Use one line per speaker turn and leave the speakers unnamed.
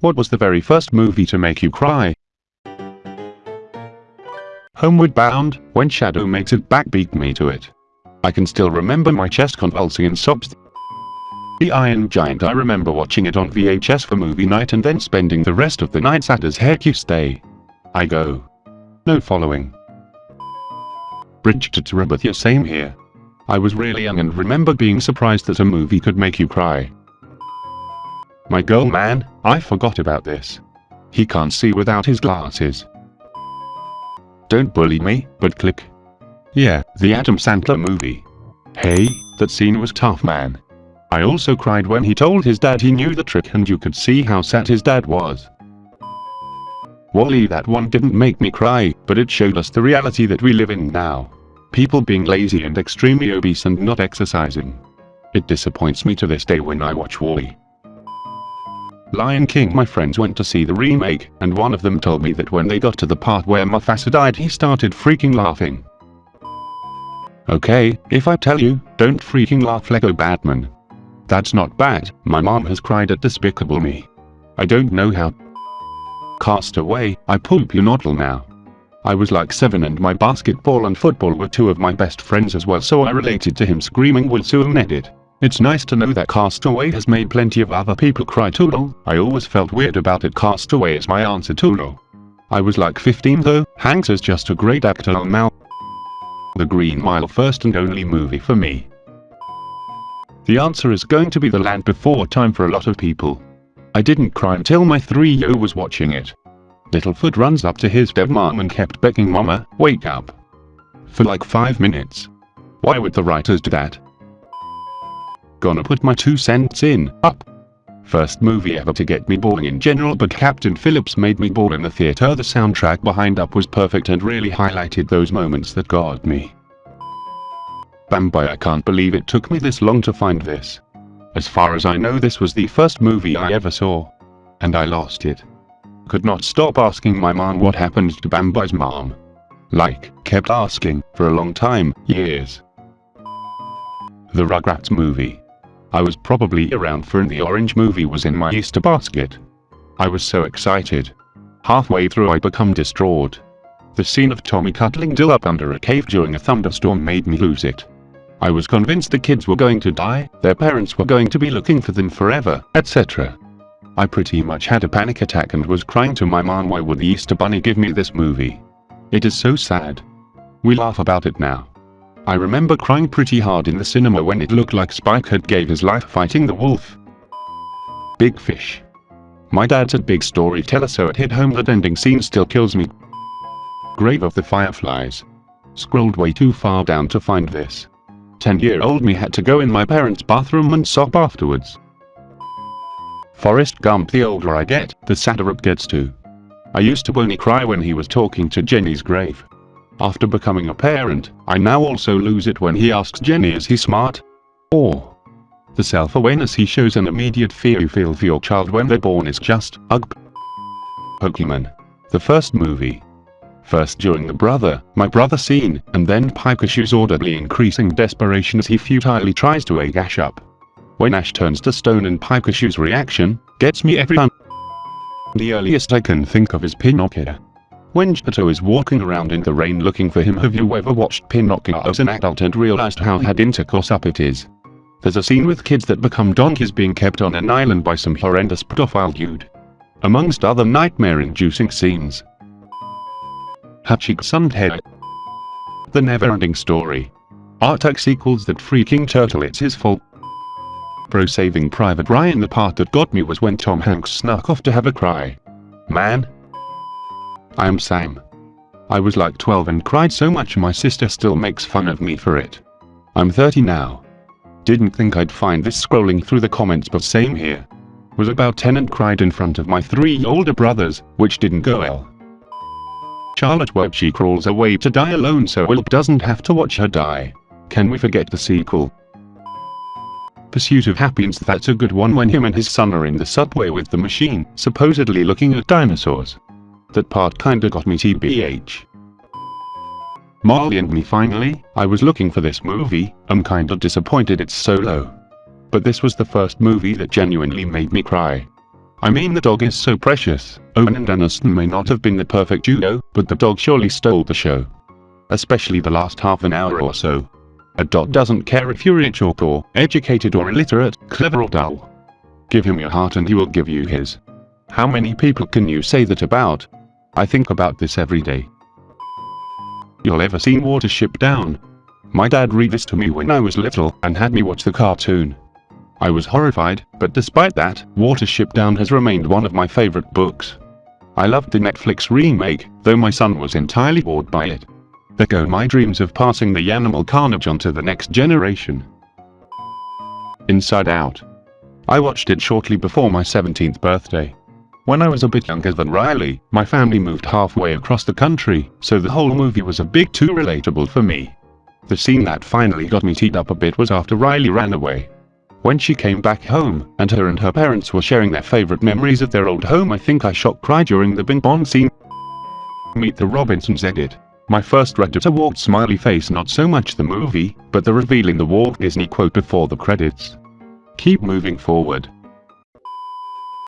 What was the very first movie to make you cry? Homeward Bound, when Shadow makes it back beat me to it. I can still remember my chest convulsing in sobs. The Iron Giant I remember watching it on VHS for movie night and then spending the rest of the night at as heck you stay. I go. No following. Bridge to Terabithia same here. I was really young and remember being surprised that a movie could make you cry. My girl oh, man, I forgot about this. He can't see without his glasses. Don't bully me, but click. Yeah, the Adam Sandler movie. Hey, that scene was tough man. I also cried when he told his dad he knew the trick and you could see how sad his dad was. WALL-E that one didn't make me cry, but it showed us the reality that we live in now. People being lazy and extremely obese and not exercising. It disappoints me to this day when I watch WALL-E. Lion King my friends went to see the remake, and one of them told me that when they got to the part where Mufasa died he started freaking laughing. Okay, if I tell you, don't freaking laugh Lego Batman. That's not bad, my mom has cried at Despicable Me. I don't know how. Cast Away, I poop you noddle now. I was like 7 and my basketball and football were two of my best friends as well so I related to him screaming Wilson edit. It's nice to know that Castaway has made plenty of other people cry too. I always felt weird about it Castaway is my answer to I was like 15 though, Hanks is just a great actor now. The Green Mile first and only movie for me. The answer is going to be The Land Before Time for a lot of people. I didn't cry until my 3-year was watching it. Littlefoot runs up to his dead mom and kept begging mama, wake up. For like 5 minutes. Why would the writers do that? Gonna put my two cents in, up. First movie ever to get me bawling in general but Captain Phillips made me bored in the theater the soundtrack behind Up was perfect and really highlighted those moments that got me. Bambi I can't believe it took me this long to find this. As far as I know this was the first movie I ever saw. And I lost it. Could not stop asking my mom what happened to Bambi's mom. Like, kept asking, for a long time, years. The Rugrats movie. I was probably around for and the orange movie was in my Easter basket. I was so excited. Halfway through I become distraught. The scene of Tommy cuddling Dill up under a cave during a thunderstorm made me lose it. I was convinced the kids were going to die, their parents were going to be looking for them forever, etc. I pretty much had a panic attack and was crying to my mom why would the Easter Bunny give me this movie? It is so sad. We laugh about it now. I remember crying pretty hard in the cinema when it looked like Spike had gave his life fighting the wolf. Big Fish. My dad's a big storyteller so it hit home that ending scene still kills me. Grave of the Fireflies. Scrolled way too far down to find this. 10 year old me had to go in my parents' bathroom and sob afterwards. Forrest Gump the older I get, the sadder it gets too. I used to only cry when he was talking to Jenny's grave. After becoming a parent, I now also lose it when he asks Jenny is he smart? Or the self-awareness he shows and immediate fear you feel for your child when they're born is just, ugh. Pokemon. The first movie. First during the brother, my brother scene, and then Pikachus audibly increasing desperation as he futilely tries to egg Ash up. When Ash turns to stone and Pikachus reaction, gets me every time. The earliest I can think of is Pinocchio. When Geppetto is walking around in the rain looking for him have you ever watched Pinocchio as an adult and realized how had intercourse up it is? There's a scene with kids that become donkeys being kept on an island by some horrendous pedophile dude. Amongst other nightmare-inducing scenes. Hatching head. The never-ending story. Artax equals that freaking turtle it's his fault. Pro Saving Private Ryan the part that got me was when Tom Hanks snuck off to have a cry. Man, I am Sam. I was like 12 and cried so much my sister still makes fun of me for it. I'm 30 now. Didn't think I'd find this scrolling through the comments but same here. Was about 10 and cried in front of my three older brothers, which didn't go well. Charlotte Web she crawls away to die alone so Will doesn't have to watch her die. Can we forget the sequel? Pursuit of Happiness that's a good one when him and his son are in the subway with the machine, supposedly looking at dinosaurs. That part kinda got me tbh. Marley and me finally, I was looking for this movie, I'm kinda disappointed it's so low. But this was the first movie that genuinely made me cry. I mean the dog is so precious. Owen and Aniston may not have been the perfect duo, but the dog surely stole the show. Especially the last half an hour or so. A dog doesn't care if you're rich or poor, educated or illiterate, clever or dull. Give him your heart and he will give you his. How many people can you say that about? I think about this every day. You'll ever seen Watership Down? My dad read this to me when I was little and had me watch the cartoon. I was horrified, but despite that, Watership Down has remained one of my favorite books. I loved the Netflix remake, though my son was entirely bored by it. There go my dreams of passing the animal carnage on to the next generation. Inside Out. I watched it shortly before my 17th birthday. When I was a bit younger than Riley, my family moved halfway across the country, so the whole movie was a bit too relatable for me. The scene that finally got me teed up a bit was after Riley ran away. When she came back home, and her and her parents were sharing their favorite memories of their old home I think I shocked cry during the Bing Bong scene. Meet the Robinsons edit. My first Reddit award smiley face not so much the movie, but the revealing the Walt Disney quote before the credits. Keep moving forward.